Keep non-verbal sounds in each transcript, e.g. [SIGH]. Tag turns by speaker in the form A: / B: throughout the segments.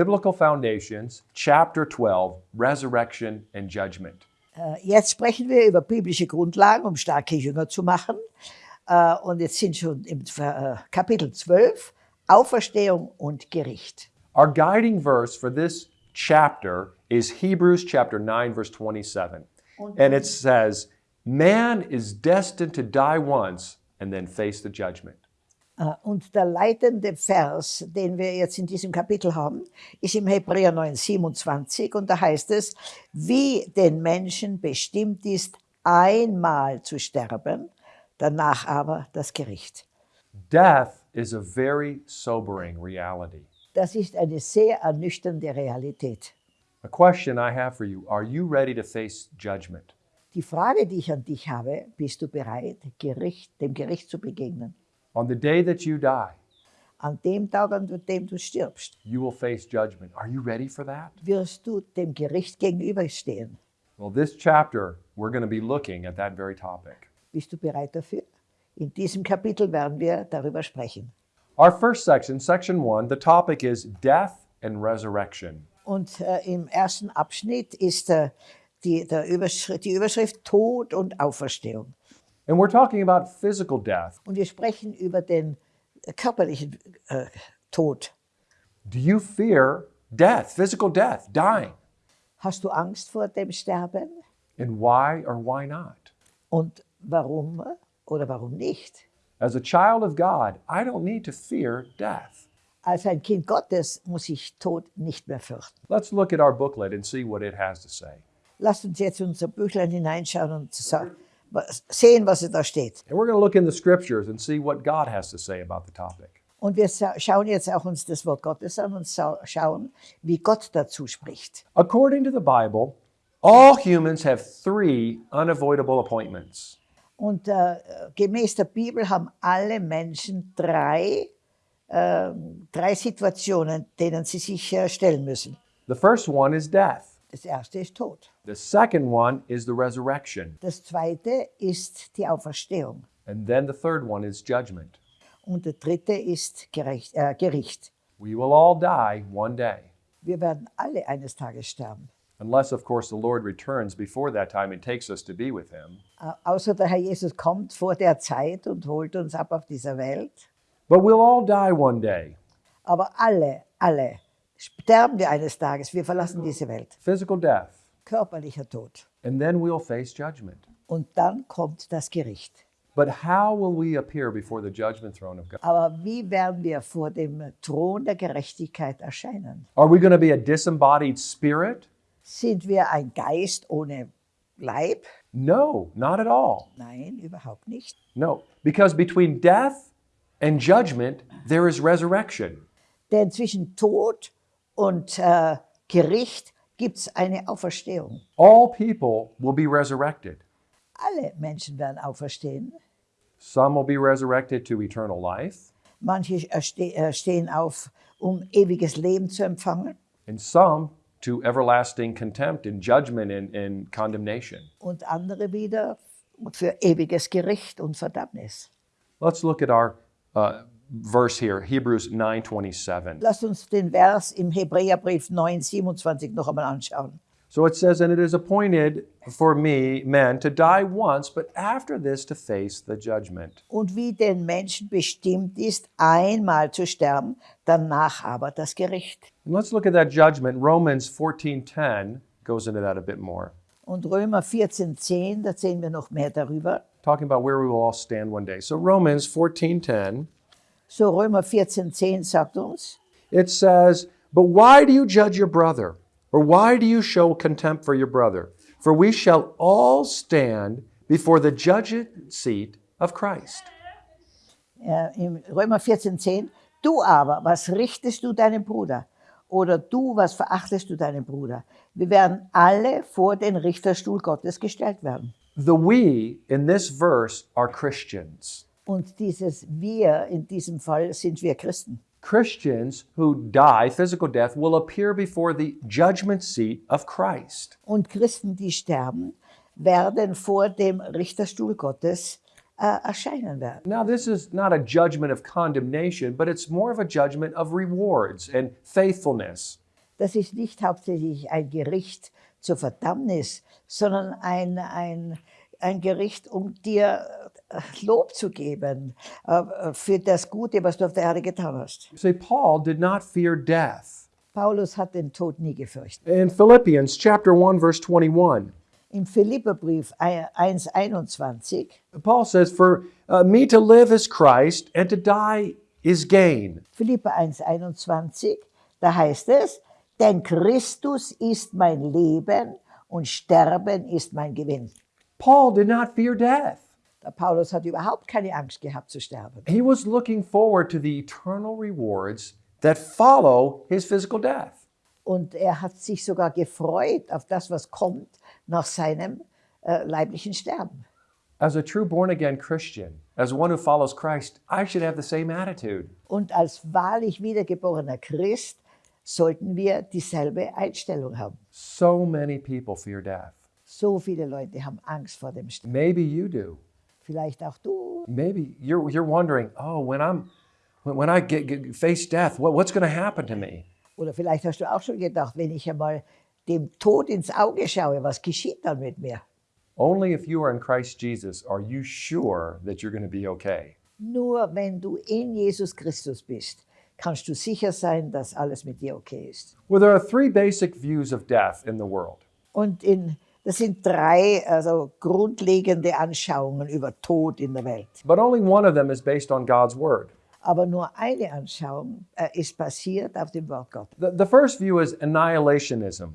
A: Biblical Foundations, chapter 12, Resurrection and Judgment.
B: Äh, Jetzt sprechen wir über biblische Grundlagen, um starke Jünger zu machen. Äh, Und jetzt sind schon im äh, Kapitel 12 Auferstehung und Gericht.
A: Our guiding verse for this chapter is Hebrews chapter 9, verse 27. And it says, Man is destined to die once and then face the judgment.
B: Äh, Und der leitende Vers, den wir jetzt in diesem Kapitel haben, ist im Hebräer 9, 27 und da heißt es, wie den Menschen bestimmt ist, einmal zu sterben, danach aber das Gericht.
A: Death is a very sobering reality.
B: Das ist eine sehr ernüchternde Realität.
A: A question I have for you Are you ready to face judgment?
B: Die Frage, die ich an dich habe, bist du bereit, Gericht, dem Gericht zu begegnen?
A: On the day that you die,
B: An dem Tag, an dem du stirbst,
A: you will face judgment. Are you ready for that?
B: wirst du dem Gericht gegenüberstehen.
A: Well, this chapter, we're going to be looking at that very topic.
B: Bist du bereit dafür? In diesem Kapitel werden wir darüber sprechen.
A: Our first section, section one, the topic is death and resurrection.
B: Und äh, im ersten Abschnitt ist äh, die, der Überschrift, die Überschrift Tod und Auferstehung.
A: And we're talking about physical death.
B: Und wir sprechen über den äh, körperlichen äh, Tod.
A: Do you fear death, physical death, dying?
B: Hast du Angst vor dem Sterben?
A: And why or why not?
B: Und warum oder warum nicht?
A: As a child of God, I don't need to fear death.
B: Als ein Kind Gottes muss ich Tod nicht mehr fürchten.
A: Let's look at our booklet and see what it has to say.
B: Lasst uns jetzt in unser Büchlein hineinschauen und sa- was- sehen, was da steht.
A: And we're going to look in the scriptures and see what God has to say about the topic.
B: Und wir schauen jetzt auch uns das Wort Gottes an und schauen, wie Gott dazu spricht.
A: According to the Bible, all humans have three unavoidable appointments.
B: Und äh, gemäß der Bibel haben alle Menschen drei, äh, drei Situationen, denen sie sich äh, stellen müssen.
A: The first one is death.
B: Das erste ist Tod.
A: The second one is the resurrection.
B: Das zweite ist die Auferstehung.
A: And then the third one is judgment.
B: Und der dritte ist Gerecht, äh, Gericht.
A: We will all die one day.
B: Wir werden alle eines Tages sterben.
A: Unless, of course, the Lord returns before that time and takes us to be with Him.
B: Äh, außer der Herr Jesus kommt vor der Zeit und holt uns ab auf dieser Welt.
A: But we'll all die one day.
B: Aber alle, alle sterben wir eines Tages. Wir verlassen diese Welt.
A: Physical death.
B: Körperlicher Tod.
A: And then we'll face judgment.
B: Und dann kommt das Gericht.
A: But how will we appear before the judgment throne of God?
B: Aber wie werden wir vor dem Thron der Gerechtigkeit erscheinen?
A: Are we going to be a disembodied spirit?
B: Sind wir ein Geist ohne Leib?
A: No, not at all.
B: Nein, überhaupt nicht.
A: No, because between death and judgment, there is resurrection.
B: Denn zwischen Tod und äh, Gericht gibt es eine Auferstehung.
A: All people will be resurrected.
B: Alle Menschen werden auferstehen.
A: Some will be resurrected to eternal life,
B: Manche äh, äh, stehen auf, um ewiges Leben zu empfangen.
A: and some to everlasting contempt and judgment and, and condemnation.
B: Und andere wieder für ewiges Gericht und Verdammnis.
A: Let's look at our uh, verse here, Hebrews 9:27.
B: Lasst uns den Vers im Hebräerbrief 9, 27 noch einmal anschauen.
A: So it says, "And it is appointed for me, men, to die once, but after this to face the judgment."
B: Und wie den Menschen bestimmt ist, einmal zu sterben, danach aber das Gericht.
A: And let's look at that judgment. Romans 14:10 goes into that a bit more,
B: Und Römer 14, 10, da sehen wir noch mehr darüber.
A: talking about where we will all stand one day. So Romans 14:10
B: So Römer 14, 10 sagt uns,
A: it says, But why do you judge your brother? Or why do you show contempt for your brother? For we shall all stand before the judgment seat of Christ.
B: äh, im Römer 14, 10, du aber, was richtest du deinem Bruder? Oder du, was verachtest du deinen Bruder? Wir werden alle vor den Richterstuhl Gottes gestellt werden.
A: The we in this verse are Christians.
B: Und dieses Wir, in diesem Fall sind wir Christen.
A: Christians who die, physical death, will appear before the judgment seat of Christ.
B: Und Christen, die sterben, werden vor dem Richterstuhl Gottes äh, erscheinen werden.
A: Now, this is not a judgment of condemnation, but it's more of a judgment of rewards and faithfulness.
B: das ist nicht hauptsächlich ein Gericht zur Verdammnis, sondern ein, ein, ein Gericht, um dir Lob zu geben äh, für das Gute, was du auf der Erde getan hast.
A: See, Paul did not fear death.
B: Paulus hat den Tod nie gefürchtet.
A: In Philippians chapter 1 verse 21,
B: Im Philipperbrief 1,21
A: Paul says, "For uh, me to live is Christ, and to die is gain."
B: Philipper 1,21, da heißt es, denn Christus ist mein Leben und Sterben ist mein Gewinn.
A: Paul did not fear death.
B: Der Paulus hat überhaupt keine Angst gehabt zu sterben.
A: He was looking forward to the eternal rewards that follow his physical death.
B: Und er hat sich sogar gefreut auf das, was kommt nach seinem äh, leiblichen Sterben.
A: As a true born again Christian, as one who follows Christ, I should have the same attitude.
B: Und als wahrlich wiedergeborener Christ sollten wir dieselbe Einstellung haben.
A: So many people fear death.
B: So viele Leute haben Angst vor dem Sterben.
A: Maybe you do.
B: Vielleicht auch du.
A: Maybe you're, you're wondering, oh, when I'm when, I get, get face death, what, what's going to happen to me?
B: Oder vielleicht hast du auch schon gedacht, wenn ich einmal dem Tod ins Auge schaue, was geschieht dann mit mir?
A: Only if you are in Christ Jesus are you sure that you're going to be okay.
B: Nur wenn du in Jesus Christus bist, kannst du sicher sein, dass alles mit dir okay ist.
A: Well, there are three basic views of death in the world.
B: Und in, das sind drei also grundlegende Anschauungen über Tod in der Welt.
A: But only one of them is based on God's word.
B: Aber nur eine Anschauung äh, ist basiert auf dem Wort Gottes.
A: The, the first view is annihilationism.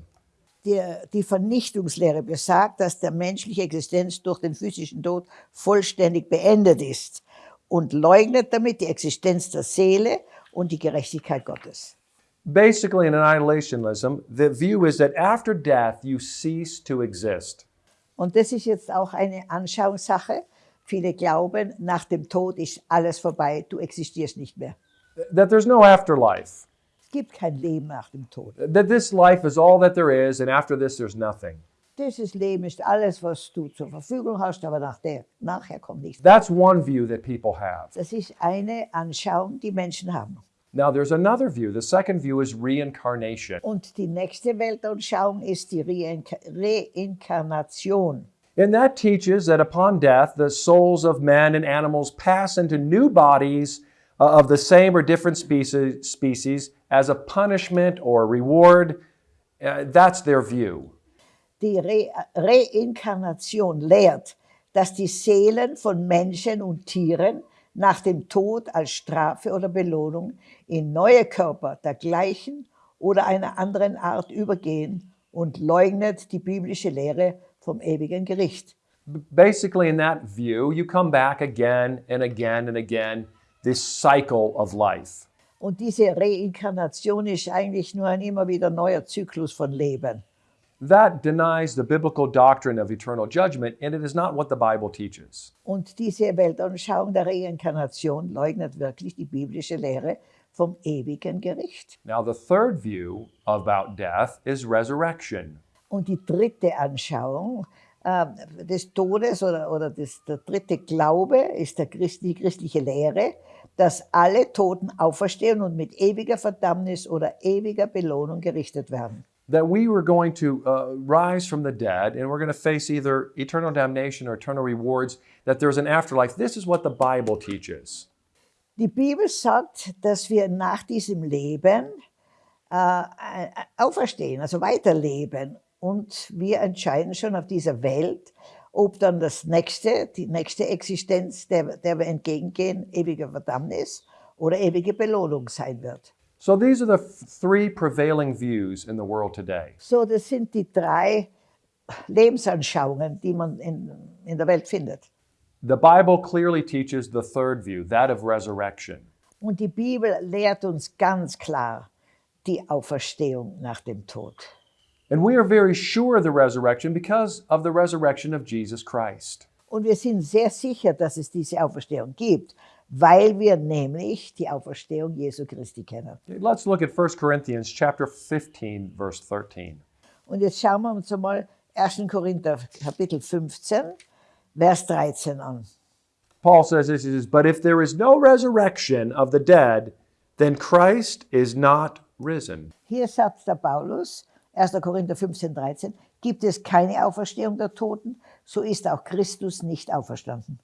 B: Die, die Vernichtungslehre besagt, dass der menschliche Existenz durch den physischen Tod vollständig beendet ist und leugnet damit die Existenz der Seele und die Gerechtigkeit Gottes.
A: Basically, in annihilationism, the view is that after death, you cease to exist.
B: Und das ist jetzt auch eine Anschauungssache. Viele glauben, nach dem Tod ist alles vorbei, du existierst nicht mehr.
A: That there's no afterlife.
B: Es gibt kein Leben nach dem Tod.
A: That this life is all that there is, and after this, there's nothing.
B: Dieses Leben ist alles, was du zur Verfügung hast, aber nach der, nachher kommt nichts.
A: That's one view that people have.
B: Das ist eine Anschauung, die Menschen haben.
A: Now, there's another view. The second view is reincarnation.
B: Und die nächste Weltanschauung ist die Reinka Reinkarnation.
A: And that teaches that upon death, the souls of men and animals pass into new bodies uh, of the same or different species, species as a punishment or reward. Uh, that's their view.
B: Die Re Reinkarnation lehrt, dass die Seelen von Menschen und Tieren nach dem Tod als Strafe oder Belohnung in neue Körper der gleichen oder einer anderen Art übergehen und leugnet die biblische Lehre vom ewigen Gericht.
A: Basically, in that view, you come back again and again and again, this cycle of life.
B: Und diese Reinkarnation ist eigentlich nur ein immer wieder neuer Zyklus von Leben.
A: That denies the biblical doctrine of eternal judgment, and it is not what the Bible teaches.
B: Und diese Weltanschauung der Reinkarnation leugnet wirklich die biblische Lehre vom ewigen Gericht.
A: Now, the third view about death is resurrection.
B: Und die dritte Anschauung äh, des Todes oder, oder des, der dritte Glaube ist der Christ, die christliche Lehre, dass alle Toten auferstehen und mit ewiger Verdammnis oder ewiger Belohnung gerichtet werden.
A: That we were going to uh, rise from the dead and we're going to face either eternal damnation or eternal rewards, that there's an afterlife. This is what the Bible teaches.
B: Die Bibel sagt, dass wir nach diesem Leben äh, äh, auferstehen, also weiterleben. Und wir entscheiden schon auf dieser Welt, ob dann das nächste, die nächste Existenz, der, der wir entgegengehen, ewige Verdammnis oder ewige Belohnung sein wird.
A: So these are the three prevailing views in the world today.
B: So, das sind die drei Lebensanschauungen, die man in, in der Welt findet.
A: The Bible clearly teaches the third view, that of resurrection.
B: Und die Bibel lehrt uns ganz klar die Auferstehung nach dem Tod.
A: And we are very sure of the resurrection because of the resurrection of Jesus Christ.
B: Und wir sind sehr sicher, dass es diese Auferstehung gibt, weil wir nämlich die Auferstehung Jesu Christi kennen.
A: Let's look at 1 Corinthians chapter 15 verse 13.
B: Und jetzt schauen wir uns einmal 1. Korinther Kapitel 15, Vers 13 an.
A: Paul says this he says, But if there is no resurrection of the dead, then Christ is not risen.
B: Hier sagt der Paulus, 1. Korinther 15, 13, gibt es keine Auferstehung der Toten, so ist auch Christus nicht auferstanden.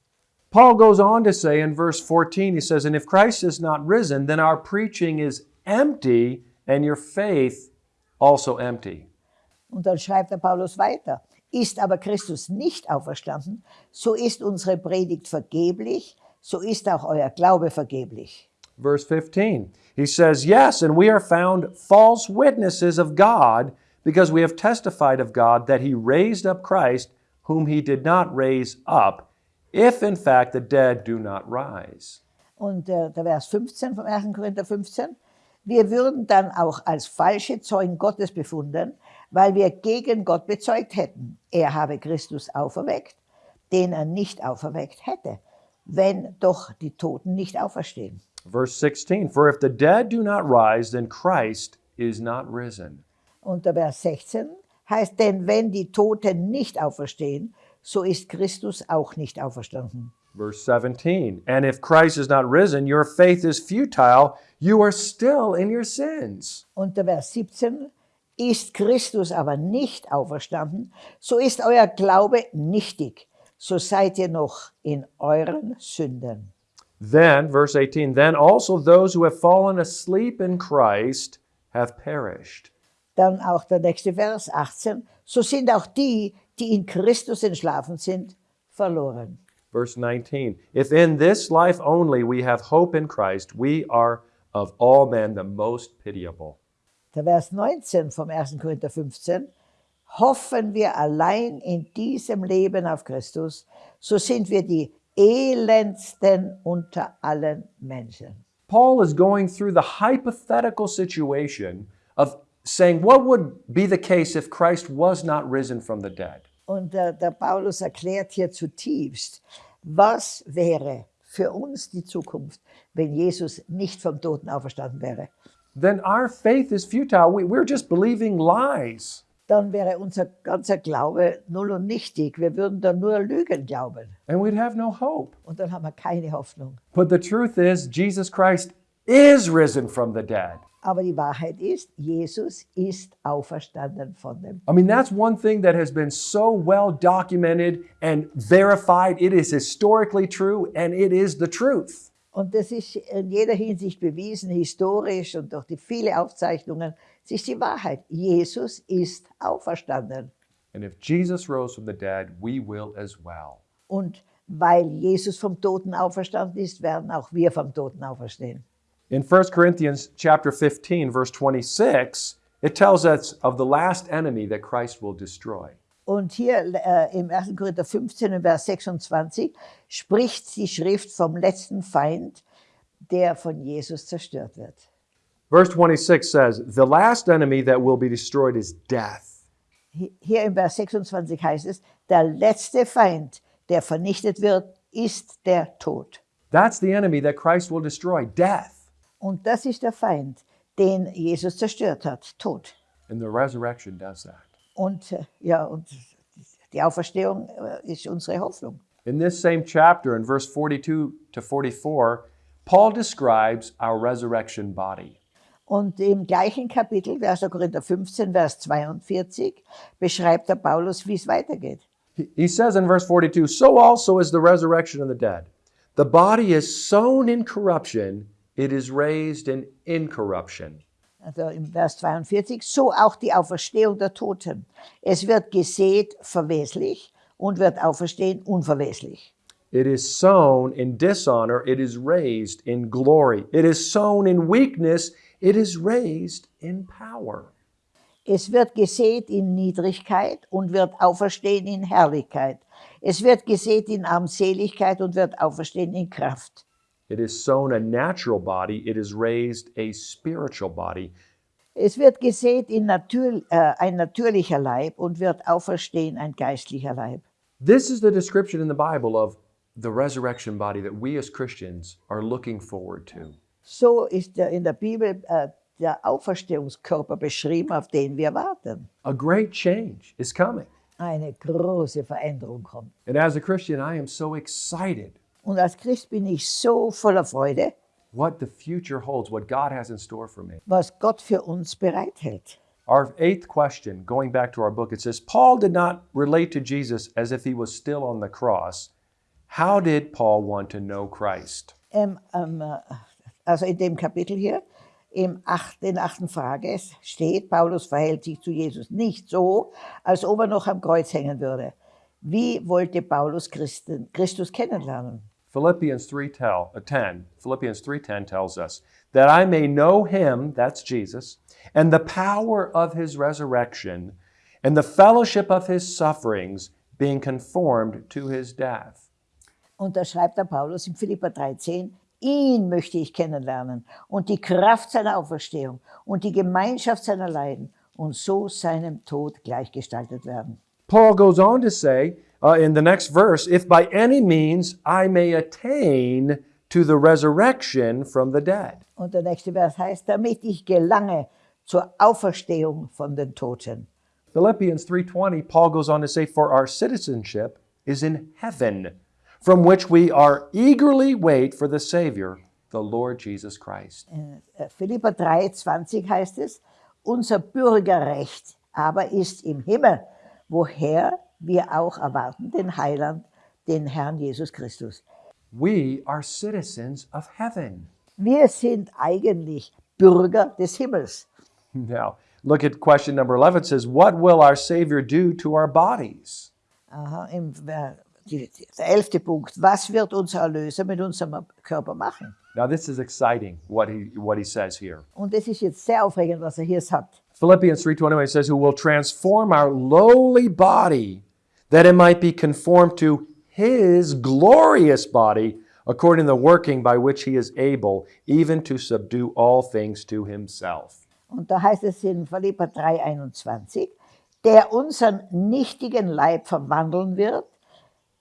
A: Paul goes on to say in verse 14, he says, And if Christ is not risen, then our preaching is empty and your faith also empty.
B: Und dann schreibt der Paulus weiter, ist aber Christus nicht auferstanden, so ist unsere Predigt vergeblich, so ist auch euer Glaube vergeblich.
A: Verse 15, he says, Yes, and we are found false witnesses of God because we have testified of God that he raised up Christ, whom he did not raise up, if in fact the dead do not rise.
B: Und äh, der Vers 15 vom 1. Korinther 15, wir würden dann auch als falsche Zeugen Gottes befunden, weil wir gegen Gott bezeugt hätten, er habe Christus auferweckt, den er nicht auferweckt hätte, wenn doch die Toten nicht auferstehen.
A: Verse 16, For if the dead do not rise, then Christ is not risen.
B: Und der Vers 16 heißt, denn wenn die Toten nicht auferstehen, so ist Christus auch nicht auferstanden.
A: Verse 17, And if Christ is not risen, your faith is futile, you are still in your sins.
B: Und der Vers 17, ist Christus aber nicht auferstanden, so ist euer Glaube nichtig, so seid ihr noch in euren Sünden.
A: Then, verse 18, then also those who have fallen asleep in Christ have perished.
B: Dann auch der nächste Vers 18, so sind auch die, die in Christus entschlafen sind, verloren.
A: Verse 19, if in this life only we have hope in Christ, we are of all men the most pitiable.
B: Der Vers 19 vom 1. Korinther 15, hoffen wir allein in diesem Leben auf Christus, so sind wir die elendsten unter allen Menschen.
A: Paul is going through the hypothetical situation of saying, what would be the case if Christ was not risen from the dead?
B: Und der, der Paulus erklärt hier zutiefst, was wäre für uns die Zukunft, wenn Jesus nicht vom Toten auferstanden wäre.
A: Then our faith is futile. We, we're just believing lies.
B: Dann wäre unser ganzer Glaube null und nichtig. Wir würden dann nur Lügen glauben.
A: And we'd have no hope.
B: Und dann haben wir keine Hoffnung.
A: But the truth is, Jesus Christ is risen from the dead.
B: Aber die Wahrheit ist, Jesus ist auferstanden von dem.
A: I mean, that's one thing that has been so well documented and verified. It is historically true and it is the truth.
B: Und das ist in jeder Hinsicht bewiesen, historisch und durch die vielen Aufzeichnungen. Es ist die Wahrheit. Jesus ist auferstanden.
A: And if Jesus rose from the dead, we will as well.
B: Und weil Jesus vom Toten auferstanden ist, werden auch wir vom Toten auferstehen.
A: In 1 Corinthians chapter 15 verse 26, it tells us of the last enemy that Christ will destroy.
B: Und hier äh, im 1. Korinther 15, Vers 26, spricht die Schrift vom letzten Feind, der von Jesus zerstört wird.
A: Verse 26 says, "The last enemy that will be destroyed is death."
B: Hier im Vers 26 heißt es, der letzte Feind, der vernichtet wird, ist der Tod.
A: That's the enemy that Christ will destroy, death.
B: Und das ist der Feind, den Jesus zerstört hat, Tod.
A: And the resurrection does that.
B: Und äh, ja, und die Auferstehung äh, ist unsere Hoffnung.
A: In this same chapter, in verse 42 to 44, Paul describes our resurrection body.
B: Und im gleichen Kapitel, 1. Korinther 15, Vers 42, beschreibt der Paulus, wie es weitergeht.
A: He- He says in verse 42 So also is the resurrection of the dead. The body is sown in corruption, it is raised in incorruption.
B: Also im Vers 42, so auch die Auferstehung der Toten. Es wird gesät verweslich und wird auferstehen unverweslich.
A: It is sown in dishonor, it is raised in glory. It is sown in weakness, it is raised in power.
B: Es wird gesät in Niedrigkeit und wird auferstehen in Herrlichkeit. Es wird gesät in Armseligkeit und wird auferstehen in Kraft.
A: It is sown a natural body, it is raised a spiritual body.
B: Es wird gesät in natür, äh, ein natürlicher Leib und wird auferstehen ein geistlicher Leib.
A: This is the description in the Bible of the resurrection body that we as Christians are looking forward to.
B: So ist der, in der Bibel äh, der Auferstehungskörper beschrieben, auf den wir warten.
A: A great change is coming.
B: Eine große Veränderung kommt.
A: And as a Christian, I am so excited
B: Und als Christ bin ich so voller Freude,
A: what the future holds, what God has in store for me.
B: was Gott für uns bereithält.
A: Our eighth question, going back to our book, it says Paul did not relate to Jesus as if he was still on the cross. How did Paul want to know Christ?
B: Ähm, ähm, äh, also in dem Kapitel hier, im acht, den achten Frage steht, Paulus verhält sich zu Jesus nicht so, als ob er noch am Kreuz hängen würde. Wie wollte Paulus Christen, Christus kennenlernen?
A: Philippians 3 tell, uh, 10, Philippians 3:10 tells us that I may know him, that's Jesus, and the power of his resurrection and the fellowship of his sufferings, being conformed to his death.
B: Und da schreibt der Paulus in Philippa 3,10, ihn möchte ich kennenlernen und die Kraft seiner Auferstehung und die Gemeinschaft seiner Leiden und so seinem Tod gleichgestaltet werden.
A: Paul goes on to say uh, in the next verse, if by any means I may attain to the resurrection from the dead.
B: Und der nächste Vers heißt, damit ich gelange zur Auferstehung von den Toten.
A: Philippians 3:20 Paul goes on to say for our citizenship is in heaven from which we are eagerly wait for the savior the Lord Jesus Christ.
B: Äh, Philippa 3,20 heißt es, unser Bürgerrecht aber ist im Himmel, woher wir auch erwarten den Heiland, den Herrn Jesus Christus.
A: We are citizens of heaven.
B: Wir sind eigentlich Bürger des Himmels.
A: Now, look at question number 11 it says what will our savior do to our bodies?
B: Aha, im, äh, der elfte Punkt. Was wird unser Erlöser mit unserem Körper machen?
A: Now this is exciting what he what he says here.
B: Und das ist jetzt sehr aufregend, was er hier sagt.
A: Philippians 3:21 says who will transform our lowly body that it might be conformed to his glorious body according to the working by which he is able even to subdue all things to himself.
B: Und da heißt es in Philippa 3,21, der unseren nichtigen Leib verwandeln wird,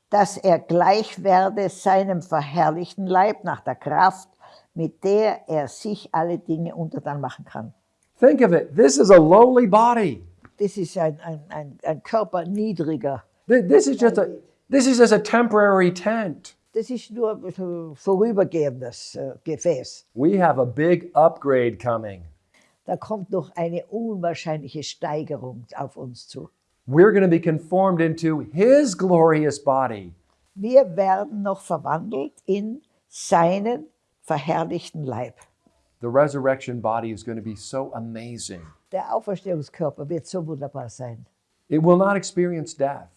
B: dass er gleich werde seinem verherrlichten Leib nach der Kraft, mit der er sich alle Dinge untertan machen kann.
A: Think of it. This is a lowly body.
B: Das ist ein, ein, ein, ein Körper niedriger.
A: Th- This is just a this is just a temporary tent.
B: Das ist nur vorübergehendes Gefäß.
A: We have a big upgrade coming.
B: Da kommt noch eine unwahrscheinliche Steigerung auf uns zu.
A: We're going to be conformed into his glorious body.
B: Wir werden noch verwandelt in seinen verherrlichten Leib.
A: The resurrection body is going to be so amazing.
B: Der Auferstehungskörper wird so wunderbar sein.
A: It will not experience death.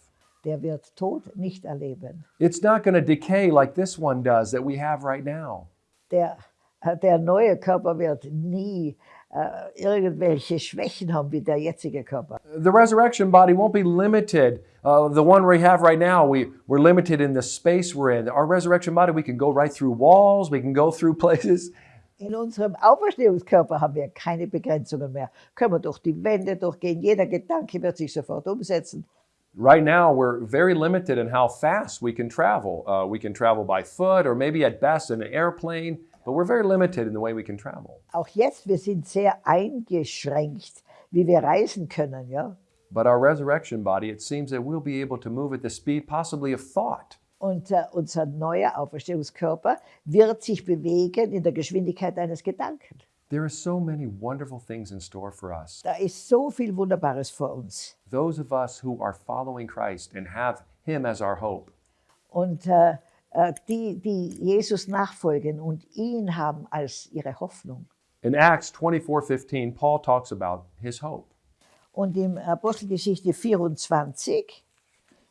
B: Der wird Tod nicht erleben.
A: It's not going to decay like this one does that we have right now.
B: Der, äh, der neue Körper wird nie äh, irgendwelche Schwächen haben wie der jetzige Körper.
A: The resurrection body won't be limited. Uh, the one we have right now, we, we're limited in the space we're in. Our resurrection body, we can go right through walls, we can go through [LAUGHS] places.
B: In unserem Auferstehungskörper haben wir keine Begrenzungen mehr. Können wir durch die Wände durchgehen. Jeder Gedanke wird sich sofort umsetzen.
A: Right now, we're very limited in how fast we can travel. Uh, we can travel by foot or maybe at best in an airplane, but we're very limited in the way we can travel.
B: Auch jetzt, wir sind sehr eingeschränkt, wie wir reisen können. Ja?
A: But our resurrection body, it seems that we'll be able to move at the speed possibly of thought.
B: Und äh, unser neuer Auferstehungskörper wird sich bewegen in der Geschwindigkeit eines Gedanken.
A: There are so many wonderful things in store for us.
B: Da ist so viel Wunderbares vor uns.
A: Those of us who are following Christ and have Him as our hope.
B: Und äh, äh, die, die Jesus nachfolgen und ihn haben als ihre Hoffnung.
A: In Acts 24:15, Paul talks about his hope.
B: Und im Apostelgeschichte 24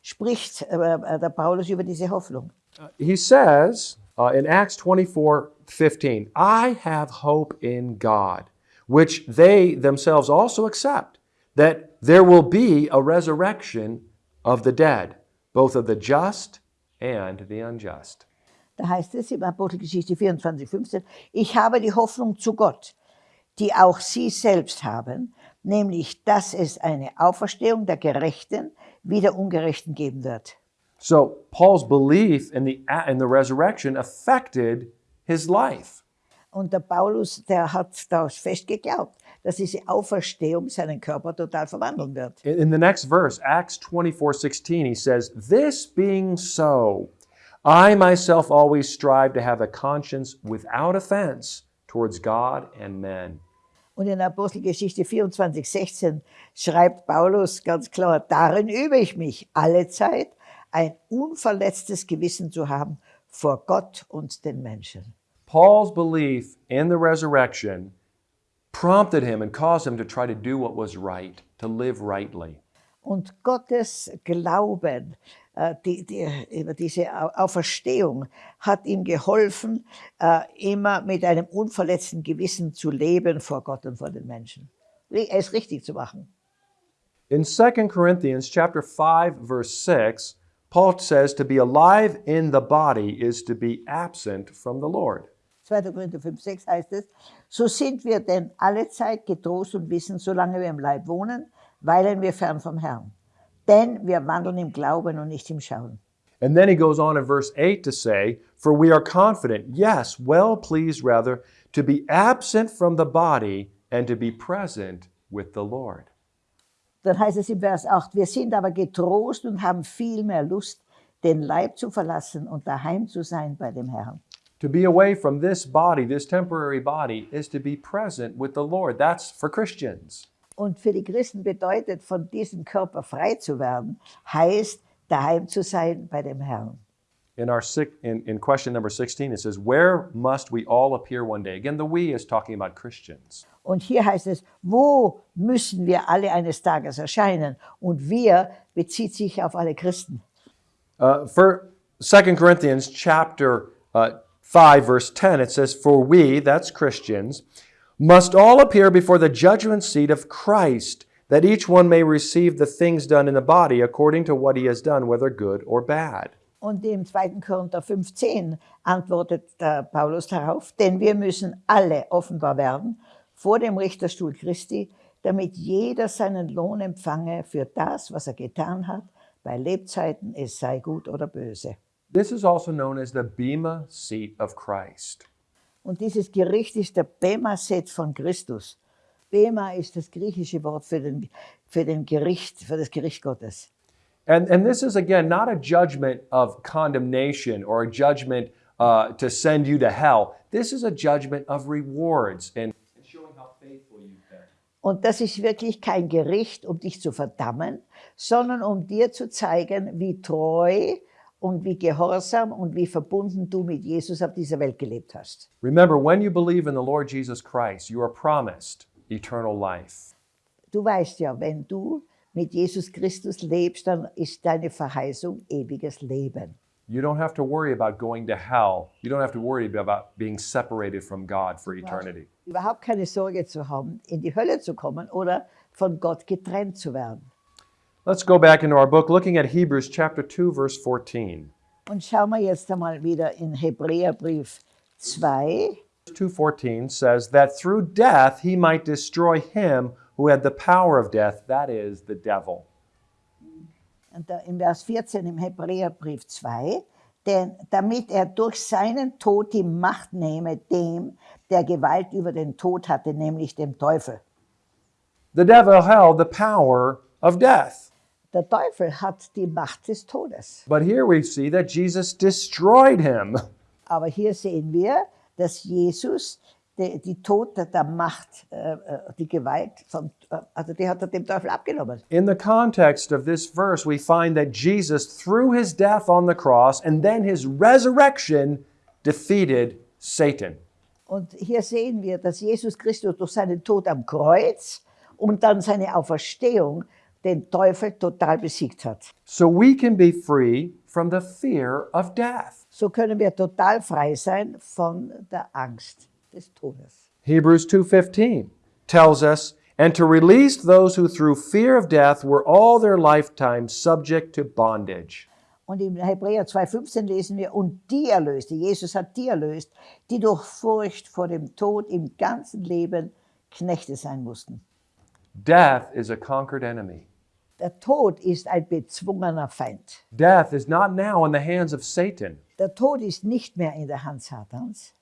B: spricht äh, äh, der Paulus über diese Hoffnung.
A: He says uh, in Acts 24:15, I have hope in God, which they themselves also accept, that there will be a resurrection of the dead, both of the just and the unjust.
B: Da heißt es im Apostelgeschichte 24, 15, ich habe die Hoffnung zu Gott, die auch sie selbst haben, nämlich, dass es eine Auferstehung der Gerechten wie der Ungerechten geben wird.
A: So Paul's belief in the in the resurrection affected his life.
B: Und der Paulus, der hat daraus fest geglaubt, dass diese Auferstehung seinen Körper total verwandeln wird.
A: In in the next verse, Acts 24 16, he says, This being so, I myself always strive to have a conscience without offense towards God and men.
B: Und in Apostelgeschichte 24, 16 schreibt Paulus ganz klar, darin übe ich mich alle Zeit, ein unverletztes Gewissen zu haben vor Gott und den Menschen.
A: Paul's belief in the resurrection prompted him and caused him to try to do what was right, to live rightly.
B: Und Gottes Glauben äh, die, die, über diese Au- Auferstehung hat ihm geholfen, äh, immer mit einem unverletzten Gewissen zu leben vor Gott und vor den Menschen. Es richtig zu machen.
A: In 2 Corinthians chapter 5 verse 6, Paul says to be alive in the body is to be absent from the Lord.
B: 2. Korinther 5, 6 heißt es, so sind wir denn alle Zeit getrost und wissen, solange wir im Leib wohnen, weilen wir fern vom Herrn. Denn wir wandeln im Glauben und nicht im Schauen.
A: And then he goes on in verse 8 to say, For we are confident, yes, well pleased rather, to be absent from the body and to be present with the Lord.
B: Dann heißt es im Vers 8, wir sind aber getrost und haben viel mehr Lust, den Leib zu verlassen und daheim zu sein bei dem Herrn.
A: To be away from this body, this temporary body, is to be present with the Lord. That's for Christians.
B: Und für die Christen bedeutet, von diesem Körper frei zu werden, heißt, daheim zu sein bei dem Herrn.
A: In our six, in, in question number 16, it says, Where must we all appear one day? Again, the we is talking about Christians.
B: Und hier heißt es, wo müssen wir alle eines Tages erscheinen? Und wir bezieht sich auf alle Christen.
A: Uh, for 2 Corinthians chapter uh, 5, verse 10, it says, For we, that's Christians, must all appear before the judgment seat of Christ, that each one may receive the things done in the body according to what he has done, whether good or bad.
B: Und im 2. Korinther 15 antwortet der Paulus darauf, denn wir müssen alle offenbar werden vor dem Richterstuhl Christi, damit jeder seinen Lohn empfange für das, was er getan hat, bei Lebzeiten, es sei gut oder böse.
A: This is also known as the Bema seat of Christ.
B: Und dieses Gericht ist der Bema-Set von Christus. Bema ist das griechische Wort für, den, für, den Gericht, für das Gericht Gottes.
A: And, and this is, again, not a judgment of condemnation or a judgment uh, to send you to hell. This is a judgment of rewards and showing how faithful you've been.
B: Und das ist wirklich kein Gericht, um dich zu verdammen, sondern um dir zu zeigen, wie treu und wie gehorsam und wie verbunden du mit Jesus auf dieser Welt gelebt hast.
A: Remember, when you believe in the Lord Jesus Christ, you are promised eternal life.
B: Du weißt ja, wenn du mit Jesus Christus lebst, dann ist deine Verheißung ewiges Leben.
A: You don't have to worry about going to hell. You don't have to worry about being separated from God for eternity.
B: Überhaupt keine Sorge zu haben, in die Hölle zu kommen oder von Gott getrennt zu werden.
A: Let's go back into our book looking at Hebrews chapter 2 verse 14.
B: Und schauen wir jetzt einmal wieder in Hebräerbrief 2.
A: 2:14 says that through death he might destroy him who had the power of death, that is the devil.
B: Und da im Vers 14 im Hebräerbrief 2, denn damit er durch seinen Tod die Macht nehme dem, der Gewalt über den Tod hatte, nämlich dem Teufel.
A: The devil held the power of death.
B: Der Teufel hat die Macht des Todes.
A: But here we see that Jesus destroyed him.
B: Aber hier sehen wir, dass Jesus die, die Tod der, Macht, äh, äh, die Gewalt, von, äh, also die hat er dem Teufel abgenommen.
A: In the context of this verse, we find that Jesus, through his death on the cross and then his resurrection, defeated Satan.
B: Und hier sehen wir, dass Jesus Christus durch seinen Tod am Kreuz und dann seine Auferstehung den Teufel total besiegt hat.
A: So we can be free from the fear of death.
B: So können wir total frei sein von der Angst des Todes.
A: Hebrews 2:15 tells us, "And to release those who through fear of death were all their lifetime subject to bondage."
B: Und im Hebräer 2,15 lesen wir, und die erlöste, Jesus hat die erlöst, die durch Furcht vor dem Tod im ganzen Leben Knechte sein mussten.
A: Death is a conquered enemy.
B: Der Tod ist ein bezwungener Feind.
A: Death is not now in the hands of Satan,
B: Der Tod ist nicht mehr in der Hand Satans,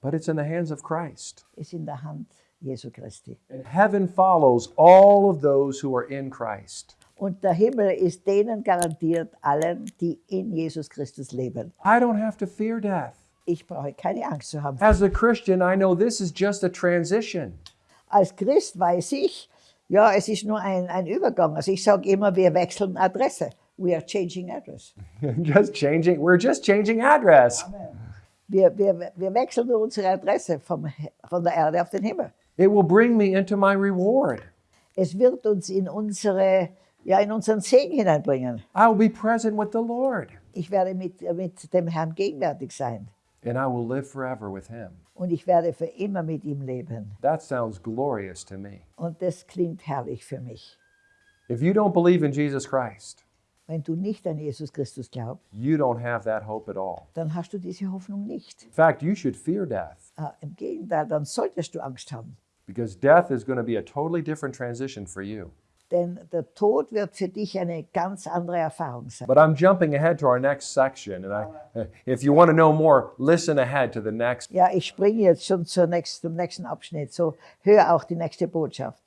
A: but it's in the hands of Christ.
B: ist in der Hand Jesu Christi.
A: And heaven follows all of those who are in Christ.
B: Und der Himmel ist denen garantiert, allen, die in Jesus Christus leben.
A: I don't have to fear death.
B: Ich brauche keine Angst zu haben.
A: As a Christian, I know this is just a transition.
B: Als Christ weiß ich, ja, es ist nur ein, ein Übergang. Also ich sage immer, wir wechseln Adresse. We are changing address. [LAUGHS]
A: just changing, we're just changing address.
B: Wir, wir, wir wechseln unsere Adresse vom, von der Erde auf den Himmel.
A: It will bring me into my reward.
B: Es wird uns in, unsere, ja, in unseren Segen hineinbringen.
A: I will be present with the Lord,
B: Ich werde mit, mit dem Herrn gegenwärtig sein.
A: and I will live forever with Him.
B: Und ich werde für immer mit ihm leben.
A: That sounds glorious to me.
B: Und das klingt herrlich für mich.
A: If you don't believe in Jesus Christ,
B: Wenn du nicht an Jesus Christus glaubst,
A: you don't have that hope at all.
B: dann hast du diese Hoffnung nicht.
A: In fact, you should fear death
B: Äh, Im Gegenteil, dann solltest du Angst haben.
A: because death is going to be a totally different transition for you.
B: Denn der Tod wird für dich eine ganz andere Erfahrung sein.
A: But I'm jumping ahead to our next section, and I, [LAUGHS] if you want to know more, listen ahead to the next.
B: Ja, ich springe jetzt schon nächsten, zum nächsten Abschnitt. So, hör auch die nächste Botschaft.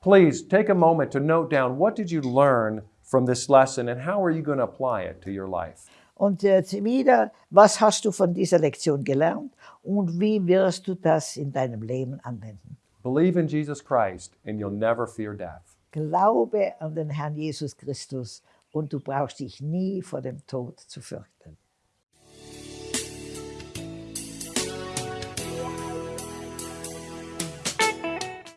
A: Please take a moment to note down what did you learn from this lesson, and how are you going to apply it to your life.
B: Und jetzt wieder, was hast du von dieser Lektion gelernt und wie wirst du das in deinem Leben anwenden?
A: Believe in Jesus Christ, and you'll never fear death.
B: Glaube an den Herrn Jesus Christus und du brauchst dich nie vor dem Tod zu fürchten.